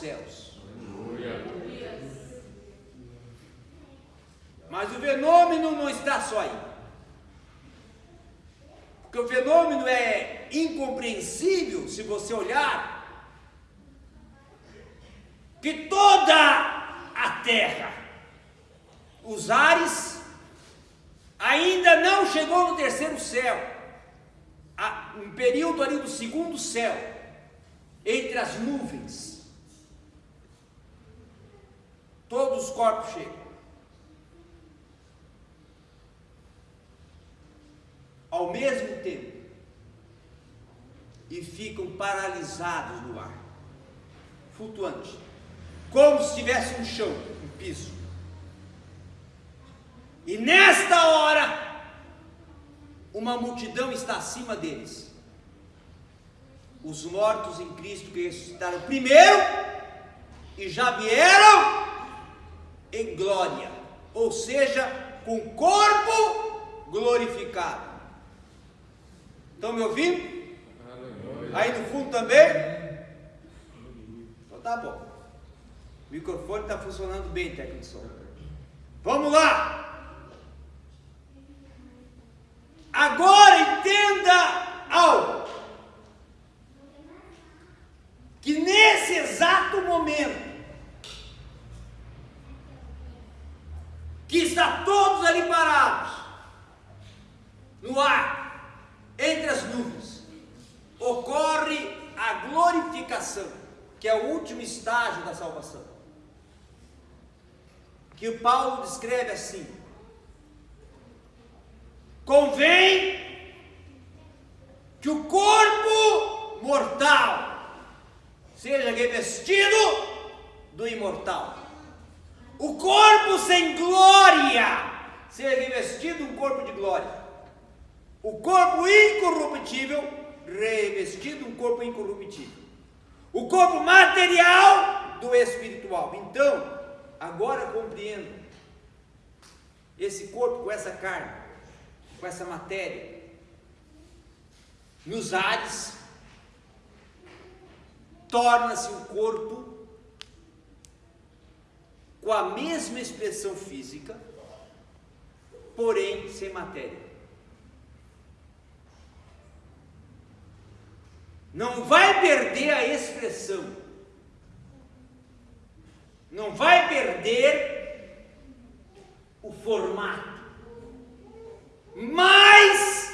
céus. Mas o fenômeno não está só aí. Porque o fenômeno é incompreensível se você olhar que toda a terra, os ares, ainda não chegou no terceiro céu, um período ali do segundo céu, entre as nuvens. Todos os corpos chegam. ao mesmo tempo e ficam paralisados no ar, flutuante, como se tivesse um chão, um piso. E nesta hora, uma multidão está acima deles. Os mortos em Cristo que ressuscitaram primeiro e já vieram em glória, ou seja, com corpo glorificado. Estão me ouvindo? Aí no fundo também? Então tá bom. O microfone está funcionando bem, técnico de som. Vamos lá! Agora que está todos ali parados, no ar, entre as nuvens, ocorre a glorificação, que é o último estágio da salvação. Que o Paulo descreve assim: convém que o corpo mortal seja revestido do imortal. O corpo sem glória seja revestido de um corpo de glória. O corpo incorruptível revestido um corpo incorruptível. O corpo material do espiritual. Então, agora compreendo esse corpo com essa carne, com essa matéria, nos ares, torna-se um corpo com a mesma expressão física, porém sem matéria. não vai perder a expressão, não vai perder o formato, mas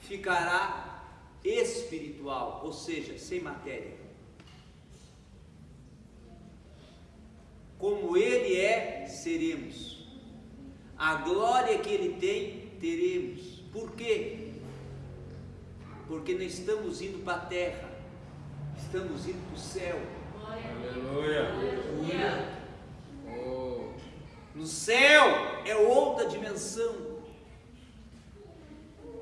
ficará espiritual, ou seja, sem matéria. Como ele é, seremos. A glória que ele tem, teremos. Por quê? porque não estamos indo para a terra, estamos indo para o céu. Aleluia. Aleluia. Oh. No céu é outra dimensão.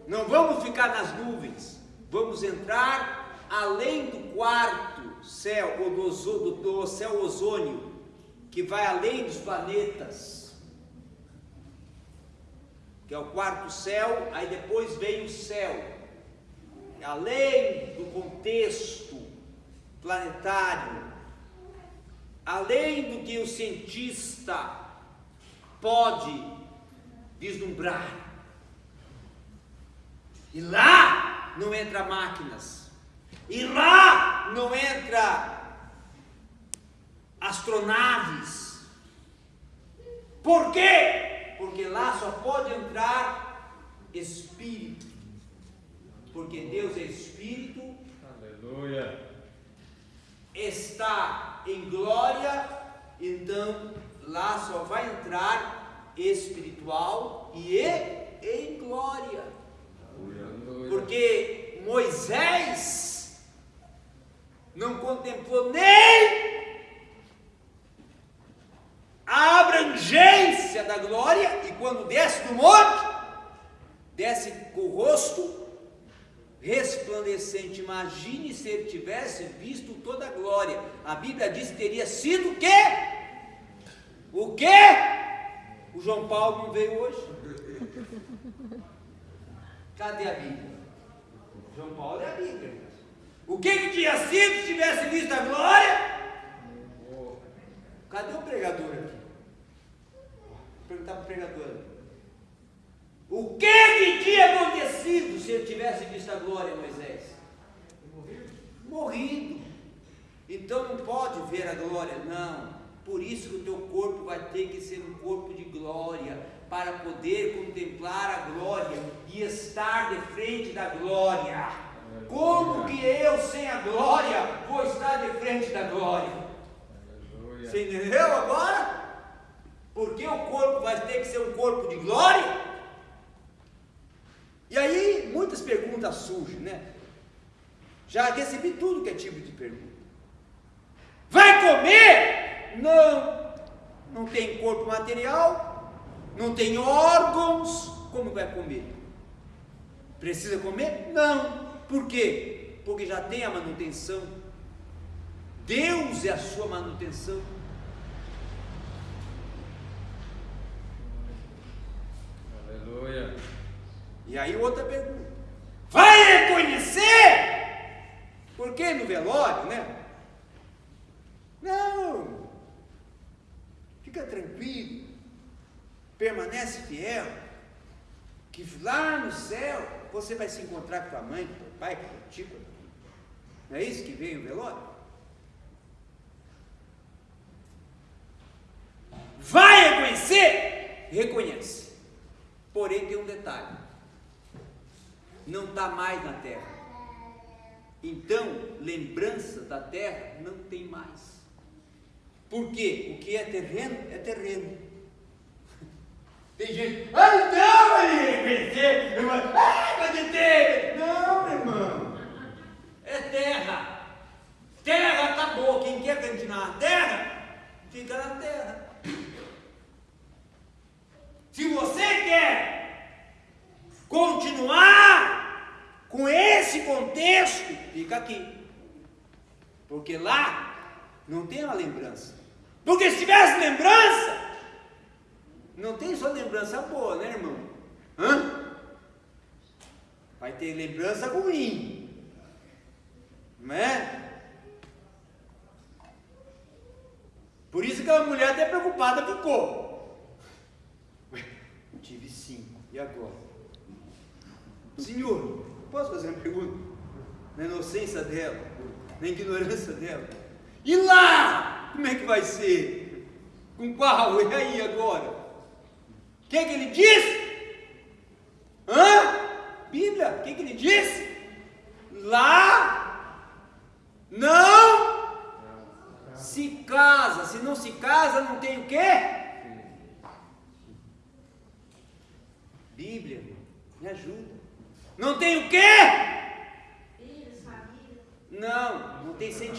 Não vamos ficar nas nuvens, vamos entrar além do quarto céu, ou do, do, do céu ozônio, que vai além dos planetas, que é o quarto céu, aí depois vem o céu além do contexto planetário, além do que o cientista pode vislumbrar. E lá não entra máquinas. E lá não entra astronaves. Por quê? Porque lá só pode entrar espírito porque Deus é Espírito. Aleluia. Está em glória, então lá só vai entrar espiritual e em glória. do monte, desce com o rosto resplandecente. Imagine se ele tivesse visto toda a glória. A Bíblia diz que teria sido o quê? O quê? O João Paulo não veio hoje. Cadê a Bíblia? João Paulo é a Bíblia. O que, que tinha sido se tivesse visto a glória? Cadê o pregador aqui? Vou perguntar para o pregador que que tinha acontecido se ele tivesse visto a glória, Moisés? Morrido. Morrido. Então não pode ver a glória, não. Por isso que o teu corpo vai ter que ser um corpo de glória, para poder contemplar a glória e estar de frente da glória. Como que eu, sem a glória, vou estar de frente da glória? Você entendeu agora? Porque o corpo vai ter que ser um corpo de glória? E aí, muitas perguntas surgem, né? Já recebi tudo que é tipo de pergunta. Vai comer? Não. Não tem corpo material, não tem órgãos, como vai comer? Precisa comer? Não. Por quê? Porque já tem a manutenção. Deus é a sua manutenção. Aleluia. E aí outra pergunta. Vai reconhecer? Por que no velório, né? Não. Fica tranquilo. Permanece fiel. Que lá no céu você vai se encontrar com a mãe, com o pai, com o tio. Não é isso que veio o velório? Vai reconhecer? Reconhece. Porém tem um detalhe. Não está mais na terra. Então, lembrança da terra não tem mais. Por quê? O que é terreno é terreno. Tem gente, ah, reconhecer, irmão, ah, pode ter. Não, meu irmão. É terra. Terra acabou. Quem quer continuar na terra, fica na terra. Se você quer continuar com esse contexto, fica aqui. Porque lá não tem uma lembrança. Porque se tivesse lembrança, não tem só lembrança boa, né, irmão? Hã? Vai ter lembrança ruim. Não é? Por isso que a mulher até preocupada ficou. Tive cinco. E agora? Senhor, posso fazer uma pergunta? Na inocência dela, na ignorância dela. E lá? Como é que vai ser? Com qual? E aí agora? O que, é que ele disse? Hã? Bíblia, o que, é que ele disse? Lá não se casa. Se não se casa, não tem o quê? Bíblia, me ajuda. Não tem o quê? Não, não tem sentimento.